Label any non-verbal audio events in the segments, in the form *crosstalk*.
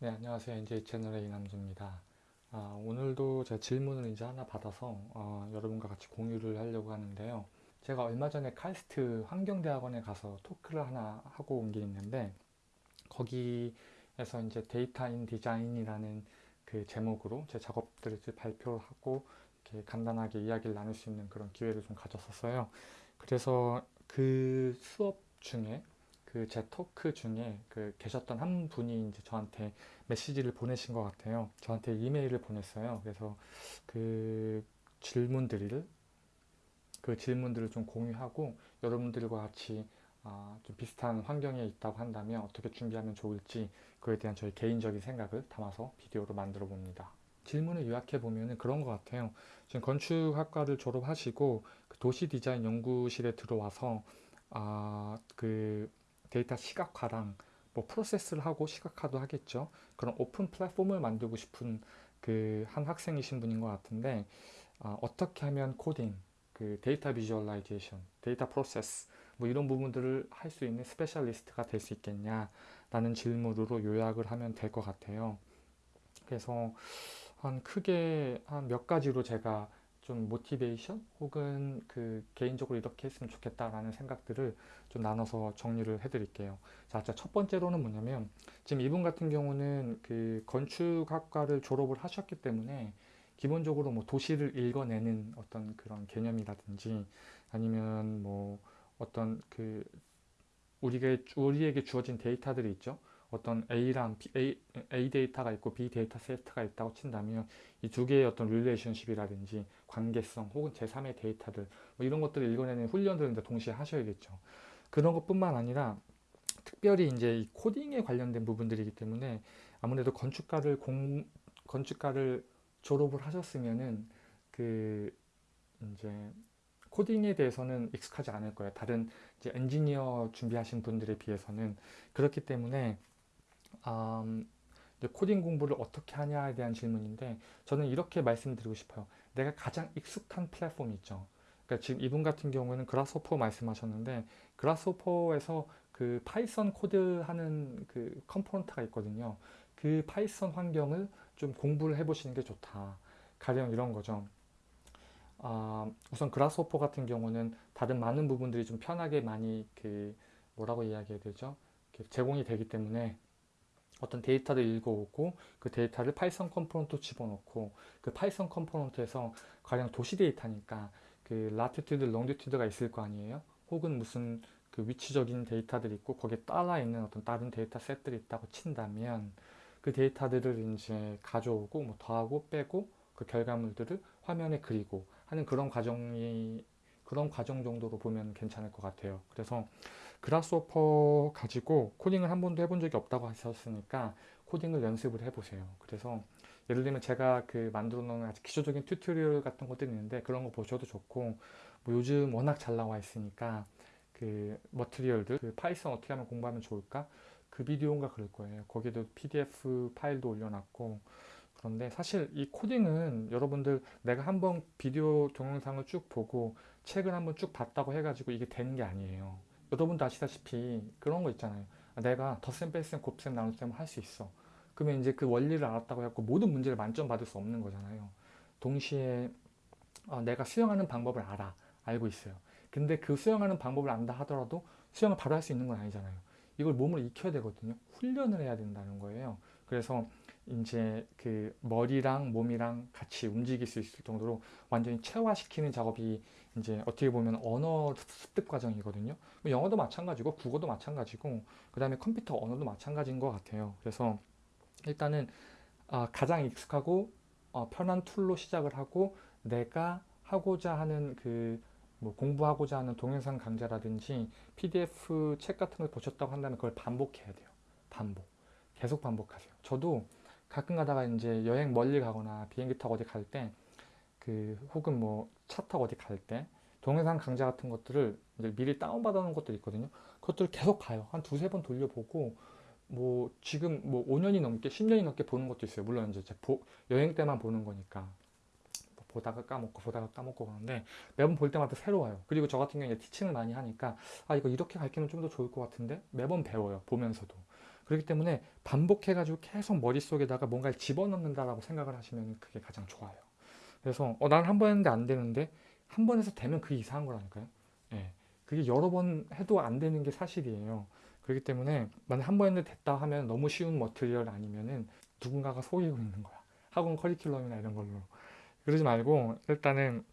네, 안녕하세요. NJ 채널의 이남주입니다. 아, 오늘도 제가 질문을 이제 하나 받아서 어, 여러분과 같이 공유를 하려고 하는데요. 제가 얼마 전에 KAIST 환경대학원에 가서 토크를 하나 하고 온 게 있는데 거기에서 이제 data in design이라는 그 제목으로 제 작업들을 발표를 하고 이렇게 간단하게 이야기를 나눌 수 있는 그런 기회를 좀 가졌었어요. 그래서 그 수업 중에 그 제 토크 중에 그 계셨던 한 분이 이제 저한테 메시지를 보내신 것 같아요. 저한테 이메일을 보냈어요. 그래서 그 질문들을 그 질문들을 좀 공유하고 여러분들과 같이 아, 좀 비슷한 환경에 있다고 한다면 어떻게 준비하면 좋을지 그에 대한 저희 개인적인 생각을 담아서 비디오로 만들어 봅니다. 질문을 요약해 보면 그런 것 같아요. 지금 건축학과를 졸업하시고 그 도시 디자인 연구실에 들어와서 아, 그 데이터 시각화랑 뭐 process를 하고 시각화도 하겠죠. 그런 오픈 플랫폼을 만들고 싶은 그 한 학생이신 분인 것 같은데 어, 어떻게 하면 코딩, 그 data visualization, data process 뭐 이런 부분들을 할 수 있는 specialist가 될 수 있겠냐라는 질문으로 요약을 하면 될 것 같아요. 그래서 한 크게 한 몇 가지로 제가 좀 모티베이션 혹은 그 개인적으로 이렇게 했으면 좋겠다라는 생각들을 좀 나눠서 정리를 해드릴게요. 자, 첫 번째로는 뭐냐면 지금 이분 같은 경우는 그 건축학과를 졸업을 하셨기 때문에 기본적으로 뭐 도시를 읽어내는 어떤 그런 개념이라든지 아니면 뭐 어떤 그 우리에게 주어진 데이터들이 있죠. 어떤 A랑 B, A, A 데이터가 있고 B 데이터 세트가 있다고 친다면 이 두 개의 어떤 relationship이라든지 관계성 혹은 제3의 데이터들 뭐 이런 것들을 읽어내는 훈련들을 이제 동시에 하셔야겠죠. 그런 것뿐만 아니라 특별히 이제 이 코딩에 관련된 부분들이기 때문에 아무래도 건축과를 공 건축과를 졸업을 하셨으면은 그 이제 코딩에 대해서는 익숙하지 않을 거예요. 다른 이제 엔지니어 준비하신 분들에 비해서는 그렇기 때문에 음, 코딩 공부를 어떻게 하냐에 대한 질문인데 저는 이렇게 말씀드리고 싶어요. 내가 가장 익숙한 플랫폼이 있죠. 그러니까 지금 이분 같은 경우는 Grasshopper 말씀하셨는데 Grasshopper에서 그 Python 코드 하는 그 component가 있거든요. 그 Python 환경을 좀 공부를 해보시는 게 좋다. 가령 이런 거죠. 어, 우선 Grasshopper 같은 경우는 다른 많은 부분들이 좀 편하게 많이 그 뭐라고 이야기해야 되죠? 제공이 되기 때문에 어떤 데이터를 읽어오고 그 데이터를 Python component 집어넣고 그 Python component에서 가령 도시 데이터니까 그 latitude, longitude가 있을 거 아니에요? 혹은 무슨 그 위치적인 데이터들이 있고 거기에 따라 있는 어떤 다른 data set들이 있다고 친다면 그 데이터들을 이제 가져오고 뭐 더하고 빼고 그 결과물들을 화면에 그리고 하는 그런 과정이 그런 과정 정도로 보면 괜찮을 것 같아요. 그래서 Grasshopper 가지고 코딩을 한 번도 해본 적이 없다고 하셨으니까 코딩을 연습을 해보세요. 그래서 예를 들면 제가 그 만들어 놓은 아주 기초적인 tutorial 같은 것들이 있는데 그런 거 보셔도 좋고 뭐 요즘 워낙 잘 나와 있으니까 그 material들 그 Python 어떻게 하면 공부하면 좋을까 그 비디오인가 그럴 거예요. 거기도 PDF 파일도 올려놨고 그런데 사실 이 코딩은 여러분들 내가 한번 비디오 동영상을 쭉 보고 책을 한번 쭉 봤다고 해가지고 이게 되는 게 아니에요. 여러분도 아시다시피 그런 거 있잖아요. 내가 덧셈, 뺄셈, 곱셈, 나눗셈 할 수 있어. 그러면 이제 그 원리를 알았다고 해갖고 모든 문제를 만점 받을 수 없는 거잖아요. 동시에 어, 내가 수영하는 방법을 알아. 알고 있어요. 근데 그 수영하는 방법을 안다 하더라도 수영을 바로 할 수 있는 건 아니잖아요. 이걸 몸을 익혀야 되거든요. 훈련을 해야 된다는 거예요. 그래서 이제 그 머리랑 몸이랑 같이 움직일 수 있을 정도로 완전히 체화시키는 작업이 이제 어떻게 보면 언어 습득 과정이거든요. 뭐 영어도 마찬가지고 국어도 마찬가지고 그 다음에 컴퓨터 언어도 마찬가지인 것 같아요. 그래서 일단은 아, 가장 익숙하고 어, 편한 툴로 시작을 하고 내가 하고자 하는 그 뭐 공부하고자 하는 동영상 강좌라든지 PDF 책 같은 걸 보셨다고 한다면 그걸 반복해야 돼요. 반복. 계속 반복하세요. 저도 가끔 가다가 이제 여행 멀리 가거나 비행기 타고 어디 갈 때 그 혹은 뭐 차 타고 어디 갈 때 동영상 강좌 같은 것들을 이제 미리 다운받아 놓은 것들 있거든요. 그것들을 계속 가요. 한 두세 번 돌려보고 뭐 지금 뭐 5년이 넘게 10년이 넘게 보는 것도 있어요. 물론 이제 보, 여행 때만 보는 거니까 뭐 보다가 까먹고 보다가 까먹고 그러는데 매번 볼 때마다 새로워요. 그리고 저 같은 경우에 티칭을 많이 하니까 아 이거 이렇게 가르치면 좀 더 좋을 것 같은데 매번 배워요. 보면서도. 그렇기 때문에 반복해가지고 계속 머릿속에다가 뭔가를 집어넣는다라고 생각을 하시면 그게 가장 좋아요. 그래서 어, 난 한 번 했는데 안 되는데 한 번 해서 되면 그게 이상한 거라니까요. 예. 그게 여러 번 해도 안 되는 게 사실이에요. 그렇기 때문에 만약 한 번 했는데 됐다 하면 너무 쉬운 material 아니면은 누군가가 속이고 있는 거야. 학원 커리큘럼이나 이런 걸로. 그러지 말고 일단은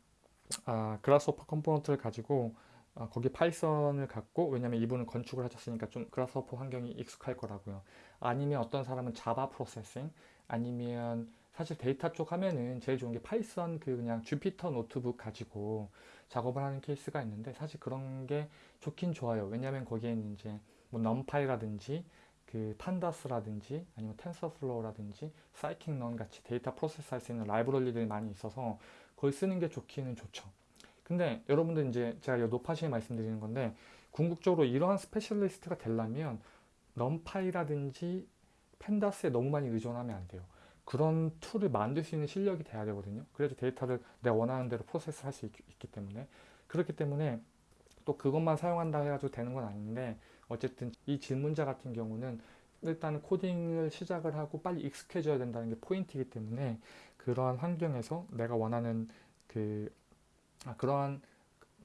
아, Grasshopper component를 가지고 아, 거기 Python을 갖고 왜냐면 이분은 건축을 하셨으니까 좀 Grasshopper 환경이 익숙할 거라고요. 아니면 어떤 사람은 Java Processing 아니면 사실 데이터 쪽 하면은 제일 좋은 게 Python 그 그냥 Jupyter Notebook 가지고 작업을 하는 케이스가 있는데 사실 그런 게 좋긴 좋아요. 왜냐면 거기에는 이제 뭐 NumPy라든지 그 Pandas라든지 아니면 TensorFlow라든지 scikit-learn 같이 data process 할 수 있는 라이브러리들이 많이 있어서 그걸 쓰는 게 좋기는 좋죠. 근데 여러분들 이제 제가 노파심에 말씀드리는 건데 궁극적으로 이러한 specialist가 되려면 NumPy라든지 Pandas에 너무 많이 의존하면 안 돼요. 그런 툴을 만들 수 있는 실력이 돼야 되거든요. 그래서 데이터를 내가 원하는 대로 process 할 수 있 기 때문에 그렇기 때문에 또 그것만 사용한다 해가지고 되는 건 아닌데 어쨌든 이 질문자 같은 경우는 일단 코딩을 시작을 하고 빨리 익숙해져야 된다는 게 포인트이기 때문에 그러한 환경에서 내가 원하는 그 아, 그러한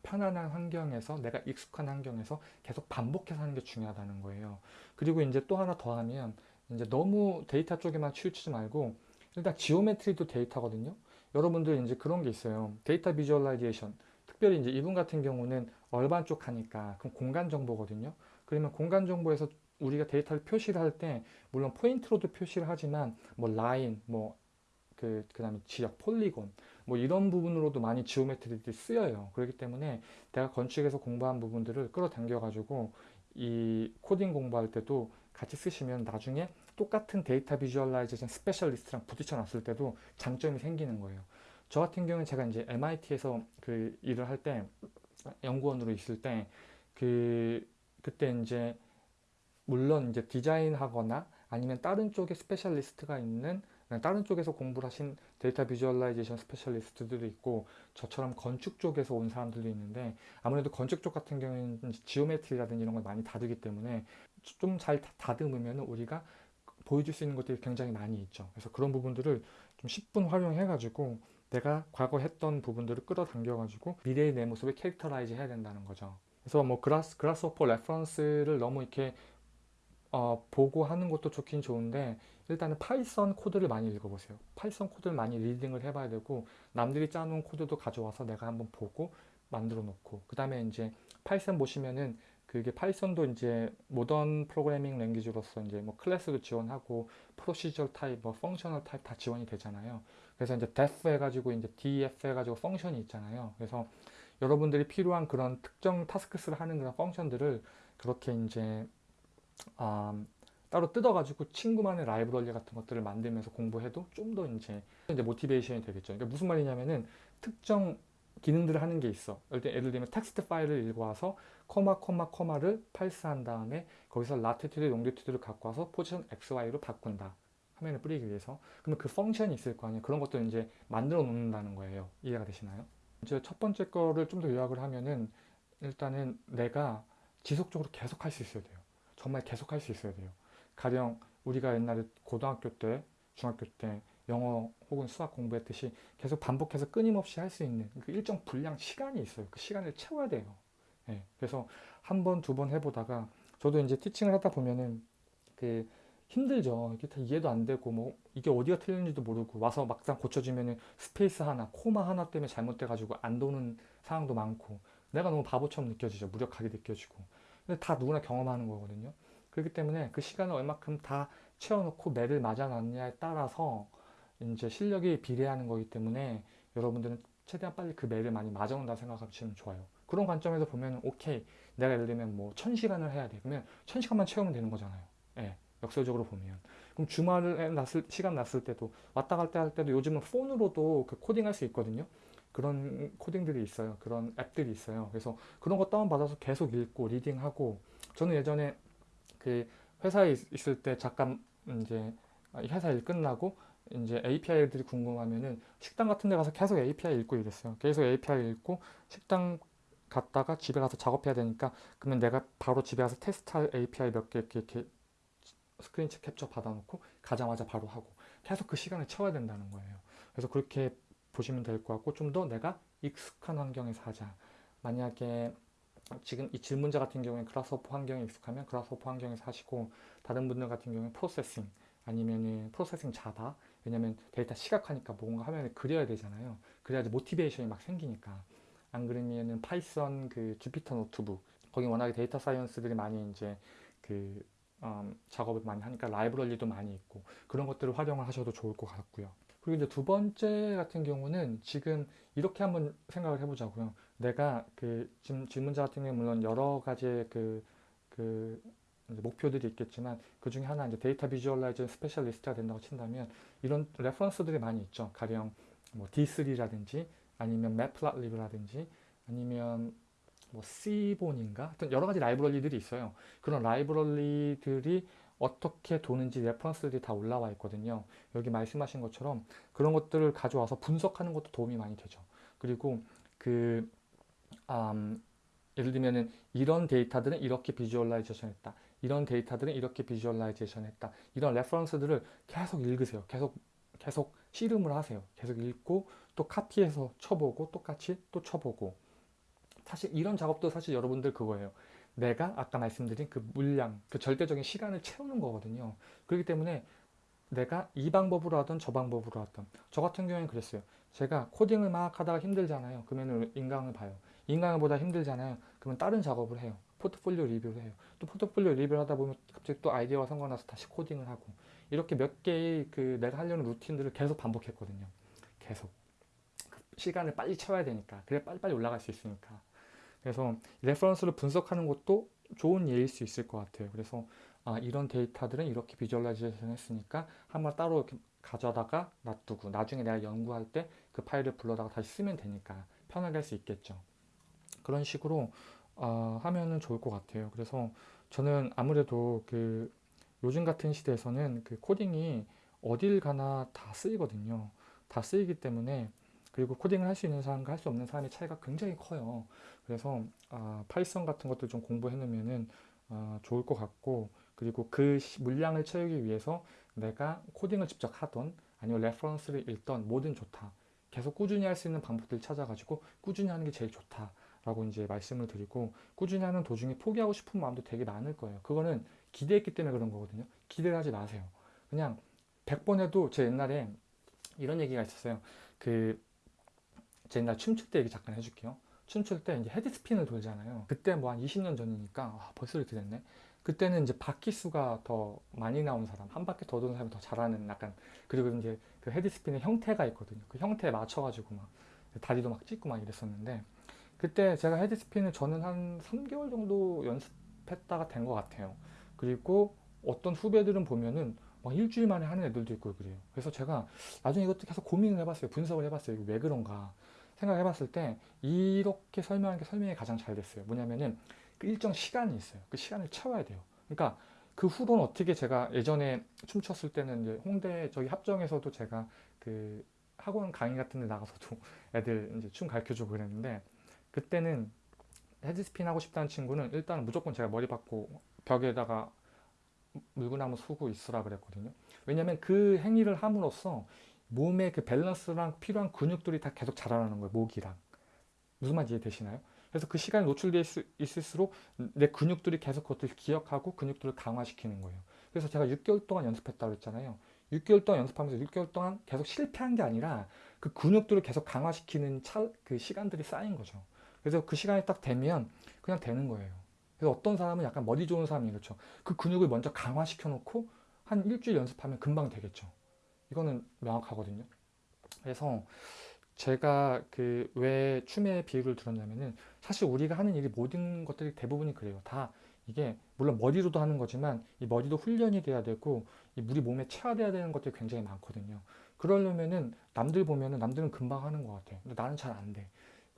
편안한 환경에서 내가 익숙한 환경에서 계속 반복해서 하는 게 중요하다는 거예요. 그리고 이제 또 하나 더 하면 이제 너무 데이터 쪽에만 치우치지 말고 일단 geometry도 데이터거든요. 여러분들 이제 그런 게 있어요. data visualization. 특별히 이제 이분 같은 경우는 urban 쪽 하니까 그럼 공간 정보거든요. 그러면 공간 정보에서 우리가 데이터를 표시를 할 때 물론 포인트로도 표시를 하지만 뭐 라인, 뭐그 그다음에 지역, polygon 뭐 이런 부분으로도 많이 geometry들이 쓰여요. 그렇기 때문에 내가 건축에서 공부한 부분들을 끌어당겨 가지고 이 코딩 공부할 때도 같이 쓰시면 나중에 똑같은 data visualization specialist랑 부딪혀 놨을 때도 장점이 생기는 거예요. 저 같은 경우는 제가 이제 MIT에서 그 일을 할 때 연구원으로 있을 때 그 그때 이제 물론 이제 디자인하거나 아니면 다른 쪽에 specialist가 있는 다른 쪽에서 공부를 하신 data visualization specialist들도 있고 저처럼 건축 쪽에서 온 사람들도 있는데 아무래도 건축 쪽 같은 경우에는 geometry라든지 이런 걸 많이 다루기 때문에 좀 잘 다듬으면 우리가 보여줄 수 있는 것들이 굉장히 많이 있죠. 그래서 그런 부분들을 좀 10분 활용해 가지고 내가 과거 했던 부분들을 끌어당겨 가지고 미래의 내 모습을 characterize 해야 된다는 거죠. 그래서 뭐 Grass Grasshopper reference를 너무 이렇게 어, 보고 하는 것도 좋긴 좋은데 일단은 Python 코드를 많이 읽어보세요. Python 코드를 많이 reading을 해봐야 되고 남들이 짜놓은 코드도 가져와서 내가 한번 보고 만들어 놓고 그 다음에 이제 Python 보시면은 그게 Python도 이제 modern programming language로서 이제 뭐 클래스도 지원하고 procedure type, 뭐 functional type 다 지원이 되잖아요. 그래서 이제 def 해가지고 이제 def 해가지고 function이 있잖아요. 그래서 여러분들이 필요한 그런 특정 tasks를 하는 그런 function들을 그렇게 이제 음, 따로 뜯어가지고 친구만의 라이브러리 같은 것들을 만들면서 공부해도 좀 더 이제 이제 motivation이 되겠죠. 그러니까 무슨 말이냐면은 특정 기능들을 하는 게 있어. 예를 들면 텍스트 파일을 읽어와서 comma comma comma를 parse한 다음에 거기서 latitude longitude를 갖고 와서 position XY로 바꾼다. 화면에 뿌리기 위해서. 그러면 그 function이 있을 거 아니에요. 그런 것도 이제 만들어 놓는다는 거예요. 이해가 되시나요? 이제 첫 번째 거를 좀 더 요약을 하면은 일단은 내가 지속적으로 계속 할 수 있어야 돼요. 정말 계속 할 수 있어야 돼요. 가령 우리가 옛날에 고등학교 때, 중학교 때 영어 혹은 수학 공부했듯이 계속 반복해서 끊임없이 할 수 있는 그 일정 분량 시간이 있어요. 그 시간을 채워야 돼요. 네, 그래서 한 번, 두 번 해보다가 저도 이제 teaching을 하다 보면은 그 힘들죠. 이게 다 이해도 안 되고 뭐 이게 어디가 틀렸는지도 모르고 와서 막상 고쳐지면은 space 하나, 코마 하나 때문에 잘못돼가지고 안 도는 상황도 많고 내가 너무 바보처럼 느껴지죠. 무력하게 느껴지고. 근데 다 누구나 경험하는 거거든요. 그렇기 때문에 그 시간을 얼마큼 다 채워놓고 매를 맞아놨냐에 따라서 이제 실력이 비례하는 거기 때문에 여러분들은 최대한 빨리 그 매를 많이 맞아온다 생각하시면 좋아요. 그런 관점에서 보면 오케이 내가 예를 들면 뭐 천시간을 해야 돼 그러면 천시간만 채우면 되는 거잖아요. 예, 역설적으로 보면 그럼 주말에 났을 시간 났을 때도 왔다 갈 때 할 때도 요즘은 폰으로도 그 코딩할 수 있거든요. 그런 코딩들이 있어요. 그런 앱들이 있어요. 그래서 그런 거 다운받아서 계속 읽고 reading하고 저는 예전에 그 회사에 있- 있을 때 잠깐 이제 회사 일 끝나고 이제 API들이 궁금하면은 식당 같은 데 가서 계속 API 읽고 이랬어요. 계속 API 읽고 식당 갔다가 집에 가서 작업해야 되니까 그러면 내가 바로 집에 가서 테스트할 API 몇 개 이렇게, 이렇게 스크린 캡처 받아놓고 가자마자 바로 하고 계속 그 시간을 채워야 된다는 거예요. 그래서 그렇게 보시면 될 것 같고 좀 더 내가 익숙한 환경에서 하자. 만약에 지금 이 질문자 같은 경우에 Grasshopper 환경에 익숙하면 Grasshopper 환경에서 하시고 다른 분들 같은 경우에 Processing 아니면은 Processing Java 왜냐면 데이터 시각화니까 뭔가 화면에 그려야 되잖아요. 그래야지 motivation이 막 생기니까 안 그러면은 Python 그 Jupyter Notebook 거기 워낙에 data science들이 많이 이제 그 음, 작업을 많이 하니까 라이브러리도 많이 있고 그런 것들을 활용을 하셔도 좋을 것 같고요. 그리고 이제 두 번째 같은 경우는 지금 이렇게 한번 생각을 해보자고요. 내가 그 질문자 같은 경우는 물론 여러 가지의 그, 그 목표들이 있겠지만 그 중에 하나 이제 data visualizer specialist가 된다고 친다면 이런 reference들이 많이 있죠. 가령 뭐 D3라든지 아니면 Matplotlib이라든지 아니면 뭐 Seaborn인가 하여튼 여러 가지 라이브러리들이 있어요. 그런 라이브러리들이 어떻게 도는지 reference들이 다 올라와 있거든요. 여기 말씀하신 것처럼 그런 것들을 가져와서 분석하는 것도 도움이 많이 되죠. 그리고 그 음, 예를 들면은 이런 데이터들은 이렇게 visualization 했다. 이런 데이터들은 이렇게 visualization 했다. 이런 reference들을 계속 읽으세요. 계속 계속 씨름을 하세요. 계속 읽고 또 카피해서 쳐보고 똑같이 또 쳐보고 사실 이런 작업도 사실 여러분들 그거예요. 내가 아까 말씀드린 그 물량, 그 절대적인 시간을 채우는 거거든요. 그렇기 때문에 내가 이 방법으로 하든 저 방법으로 하든 저 같은 경우에는 그랬어요. 제가 코딩을 막 하다가 힘들잖아요. 그러면 인강을 봐요. 인강을 보다 힘들잖아요. 그러면 다른 작업을 해요. 포트폴리오 리뷰를 해요. 또 포트폴리오 리뷰를 하다 보면 갑자기 또 아이디어가 생각나서 다시 코딩을 하고 이렇게 몇 개의 그 내가 하려는 루틴들을 계속 반복했거든요. 계속. 시간을 빨리 채워야 되니까. 그래 빨리빨리 올라갈 수 있으니까. 그래서 reference를 분석하는 것도 좋은 예일 수 있을 것 같아요. 그래서 아, 이런 데이터들은 이렇게 visualization 했으니까 한번 따로 이렇게 가져다가 놔두고 나중에 내가 연구할 때 그 파일을 불러다가 다시 쓰면 되니까 편하게 할 수 있겠죠. 그런 식으로 어, 하면은 좋을 것 같아요. 그래서 저는 아무래도 그 요즘 같은 시대에서는 그 코딩이 어딜 가나 다 쓰이거든요. 다 쓰이기 때문에 그리고 코딩을 할 수 있는 사람과 할 수 없는 사람의 차이가 굉장히 커요. 그래서 아, Python 같은 것도 좀 공부해 놓으면은 아, 좋을 것 같고 그리고 그 물량을 채우기 위해서 내가 코딩을 직접 하던 아니면 reference를 읽던 뭐든 좋다. 계속 꾸준히 할 수 있는 방법들을 찾아가지고 꾸준히 하는 게 제일 좋다 라고 이제 말씀을 드리고 꾸준히 하는 도중에 포기하고 싶은 마음도 되게 많을 거예요. 그거는 기대했기 때문에 그런 거거든요. 기대를 하지 마세요. 그냥 100번 해도 제 옛날에 이런 얘기가 있었어요. 그, 제 옛날 춤출 때 얘기 잠깐 해줄게요. 춤출 때 이제 헤드스핀을 돌잖아요. 그때 뭐 한 20년 전이니까, 아, 벌써 이렇게 됐네. 그때는 이제 바퀴 수가 더 많이 나온 사람, 한 바퀴 더 도는 사람이 더 잘하는 약간, 그리고 이제 그 헤드스핀의 형태가 있거든요. 그 형태에 맞춰 가지고 막 다리도 막 찢고 막 이랬었는데, 그때 제가 헤드스핀을 저는 한 3개월 정도 연습했다가 된 것 같아요. 그리고 어떤 후배들은 보면은 막 일주일 만에 하는 애들도 있고 그래요. 그래서 제가 나중에 이것도 계속 고민을 해봤어요. 분석을 해봤어요. 이거 왜 그런가 생각해봤을 때 이렇게 설명한 게 설명이 가장 잘 됐어요. 뭐냐면은 그 일정 시간이 있어요. 그 시간을 채워야 돼요. 그러니까 그 후로는 어떻게 제가 예전에 춤췄을 때는 이제 홍대 저기 합정에서도 제가 그 학원 강의 같은 데 나가서도 *laughs* 애들 이제 춤 가르쳐 주고 그랬는데 그때는 헤드스핀 하고 싶다는 친구는 일단 무조건 제가 머리 받고 벽에다가 물구나무 수고 있으라 그랬거든요. 왜냐면 그 행위를 함으로써 몸의 그 밸런스랑 필요한 근육들이 다 계속 자라나는 거예요. 목이랑. 무슨 말인지 이해되시나요? 그래서 그 시간이 노출되어 있을수록 내 근육들이 계속 그것들을 기억하고 근육들을 강화시키는 거예요. 그래서 제가 6개월 동안 연습했다고 했잖아요. 6개월 동안 연습하면서 6개월 동안 계속 실패한 게 아니라 그 근육들을 계속 강화시키는 차, 그 시간들이 쌓인 거죠. 그래서 그 시간이 딱 되면 그냥 되는 거예요. 그래서 어떤 사람은 약간 머리 좋은 사람이 그렇죠. 그 근육을 먼저 강화시켜 놓고 한 일주일 연습하면 금방 되겠죠. 이거는 명확하거든요. 그래서 제가 그 왜 춤의 비유를 들었냐면은 사실 우리가 하는 일이 모든 것들이 대부분이 그래요. 다 이게 물론 머리로도 하는 거지만 이 머리도 훈련이 돼야 되고 이 우리 몸에 체화돼야 되는 것들이 굉장히 많거든요. 그러려면은 남들 보면은 남들은 금방 하는 것 같아요. 근데 나는 잘 안 돼.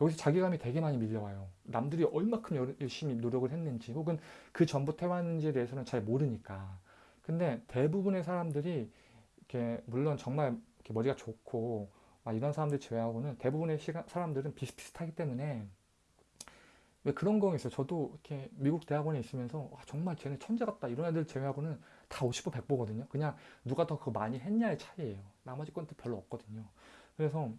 여기서 자괴감이 되게 많이 밀려와요. 남들이 얼마큼 열심히 노력을 했는지 혹은 그 전부터 해왔는지에 대해서는 잘 모르니까. 근데 대부분의 사람들이 이렇게 물론 정말 이렇게 머리가 좋고 막 이런 사람들 제외하고는 대부분의 시가, 사람들은 비슷비슷하기 때문에 왜 그런 거 있어요. 저도 이렇게 미국 대학원에 있으면서 와, 정말 쟤네 천재 같다 이런 애들 제외하고는 다 50보 100보거든요. 그냥 누가 더 그거 많이 했냐의 차이예요. 나머지 건도 별로 없거든요. 그래서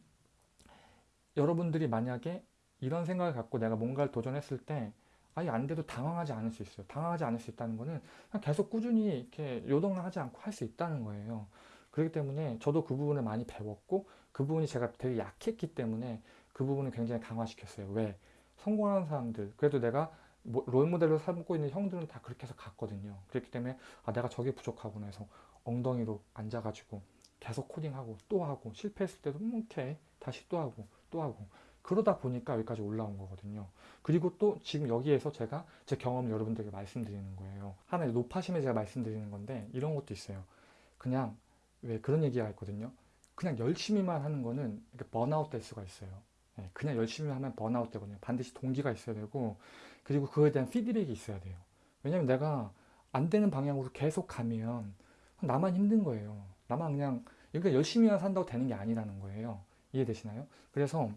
여러분들이 만약에 이런 생각을 갖고 내가 뭔가를 도전했을 때 아예 안 돼도 당황하지 않을 수 있어요. 당황하지 않을 수 있다는 거는 계속 꾸준히 이렇게 요동을 하지 않고 할 수 있다는 거예요. 그렇기 때문에 저도 그 부분을 많이 배웠고 그 부분이 제가 되게 약했기 때문에 그 부분을 굉장히 강화시켰어요. 왜? 성공하는 사람들 그래도 내가 뭐 롤모델로 삼고 있는 형들은 다 그렇게 해서 갔거든요. 그렇기 때문에 아 내가 저게 부족하구나 해서 엉덩이로 앉아가지고 계속 코딩하고 또 하고 실패했을 때도 음, 오케이 다시 또 하고 또 하고 그러다 보니까 여기까지 올라온 거거든요. 그리고 또 지금 여기에서 제가 제 경험을 여러분들에게 말씀드리는 거예요. 하나의 높아심에 제가 말씀드리는 건데 이런 것도 있어요. 그냥 왜 그런 얘기가 있거든요. 그냥 열심히만 하는 거는 이렇게 번아웃 될 수가 있어요. 예, 그냥 열심히 하면 번아웃 되거든요. 반드시 동기가 있어야 되고 그리고 그거에 대한 피드백이 있어야 돼요. 왜냐면 내가 안 되는 방향으로 계속 가면 나만 힘든 거예요. 나만 그냥 그러니까 열심히만 산다고 되는 게 아니라는 거예요. 이해되시나요? 그래서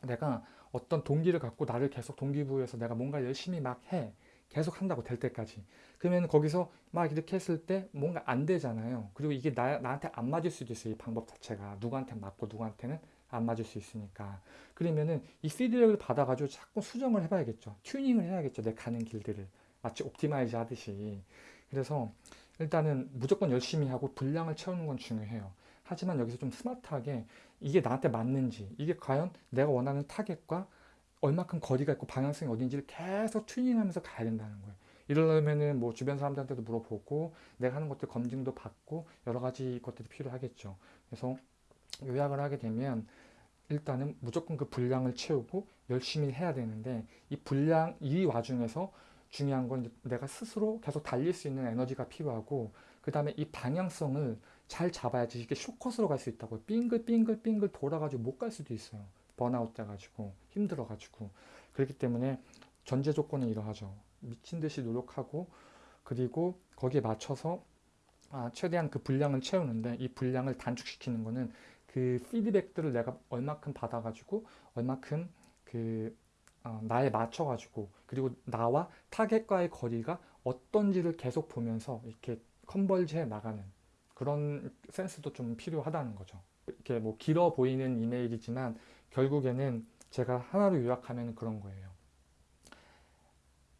내가 어떤 동기를 갖고 나를 계속 동기부여해서 내가 뭔가 열심히 막 해. 계속 한다고 될 때까지. 그러면 거기서 막 이렇게 했을 때 뭔가 안 되잖아요. 그리고 이게 나, 나한테 안 맞을 수도 있어요. 이 방법 자체가. 누구한테 맞고 누구한테는 안 맞을 수 있으니까. 그러면은 이 피드백을 받아가지고 자꾸 수정을 해봐야겠죠. 튜닝을 해야겠죠. 내 가는 길들을. 마치 optimize 하듯이. 그래서 일단은 무조건 열심히 하고 분량을 채우는 건 중요해요. 하지만 여기서 좀 스마트하게 이게 나한테 맞는지, 이게 과연 내가 원하는 타겟과 얼마큼 거리가 있고 방향성이 어딘지를 계속 튜닝하면서 가야 된다는 거예요. 이러려면은 뭐 주변 사람들한테도 물어보고 내가 하는 것들 검증도 받고 여러 가지 것들이 필요하겠죠. 그래서 요약을 하게 되면 일단은 무조건 그 분량을 채우고 열심히 해야 되는데 이 분량 이 와중에서 중요한 건 내가 스스로 계속 달릴 수 있는 에너지가 필요하고 그 다음에 이 방향성을 잘 잡아야지 이게 쇼컷으로 갈 수 있다고. 빙글빙글빙글 돌아가지고 못 갈 수도 있어요. 번아웃 돼가지고 힘들어가지고. 그렇기 때문에 전제 조건은 이러하죠. 미친 듯이 노력하고 그리고 거기에 맞춰서 아, 최대한 그 분량을 채우는데 이 분량을 단축시키는 거는 그 피드백들을 내가 얼마큼 받아가지고 얼마큼 그 어, 나에 맞춰가지고 그리고 나와 타겟과의 거리가 어떤지를 계속 보면서 이렇게 컨벌지해 나가는 그런 센스도 좀 필요하다는 거죠. 이렇게 뭐 길어 보이는 이메일이지만 결국에는 제가 하나로 요약하면 그런 거예요.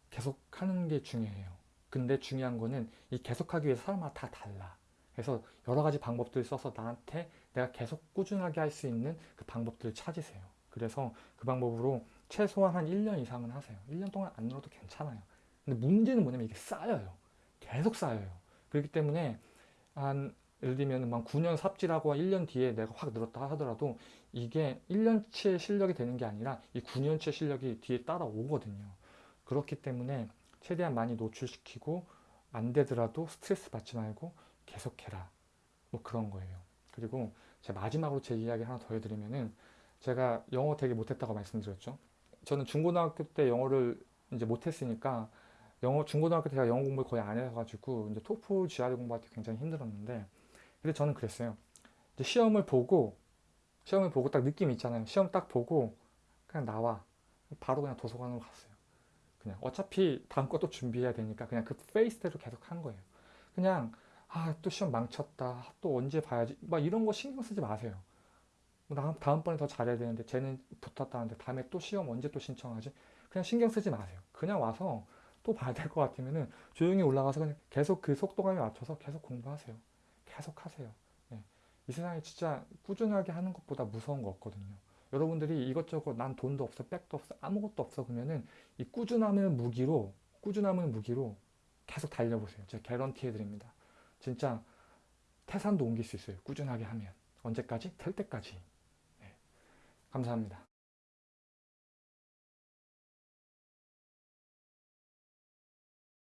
계속 하는 게 중요해요. 근데 중요한 거는 이 계속하기 위해서 사람마다 다 달라. 그래서 여러 가지 방법들을 써서 나한테 내가 계속 꾸준하게 할 수 있는 그 방법들을 찾으세요. 그래서 그 방법으로 최소한 한 1년 이상은 하세요. 1년 동안 안 늘어도 괜찮아요. 근데 문제는 뭐냐면 이게 쌓여요. 계속 쌓여요. 그렇기 때문에 한 예를 들면 막 9년 삽질하고 1년 뒤에 내가 확 늘었다 하더라도 이게 1년치의 실력이 되는 게 아니라 이 9년치의 실력이 뒤에 따라오거든요. 그렇기 때문에 최대한 많이 노출시키고 안 되더라도 스트레스 받지 말고 계속해라. 뭐 그런 거예요. 그리고 제가 마지막으로 제 이야기 하나 더 해드리면은 제가 영어 되게 못했다고 말씀드렸죠. 저는 중고등학교 때 영어를 이제 못했으니까 영어 중고등학교 때 제가 영어 공부를 거의 안 해가지고 이제 토플 GRE 공부할 때 굉장히 힘들었는데 근데 저는 그랬어요. 이제 시험을 보고 시험을 보고 딱 느낌 있잖아요. 시험 딱 보고 그냥 나와 바로 그냥 도서관으로 갔어요. 그냥 어차피 다음 것도 준비해야 되니까 그냥 그 페이스대로 계속 한 거예요. 그냥 아 또 시험 망쳤다. 또 언제 봐야지. 막 이런 거 신경 쓰지 마세요. 뭐 다음번에 더 잘해야 되는데 쟤는 붙었다는데 다음에 또 시험 언제 또 신청하지? 그냥 신경 쓰지 마세요. 그냥 와서 또 봐야 될 것 같으면은 조용히 올라가서 그냥 계속 그 속도감에 맞춰서 계속 공부하세요. 계속 하세요. 네. 이 세상에 진짜 꾸준하게 하는 것보다 무서운 거 없거든요. 여러분들이 이것저것 난 돈도 없어, 백도 없어, 아무것도 없어 그러면은 이 꾸준함을 무기로 꾸준함을 무기로 계속 달려보세요. 제가 개런티 해드립니다. 진짜 태산도 옮길 수 있어요. 꾸준하게 하면 언제까지? 될 때까지. 감사합니다.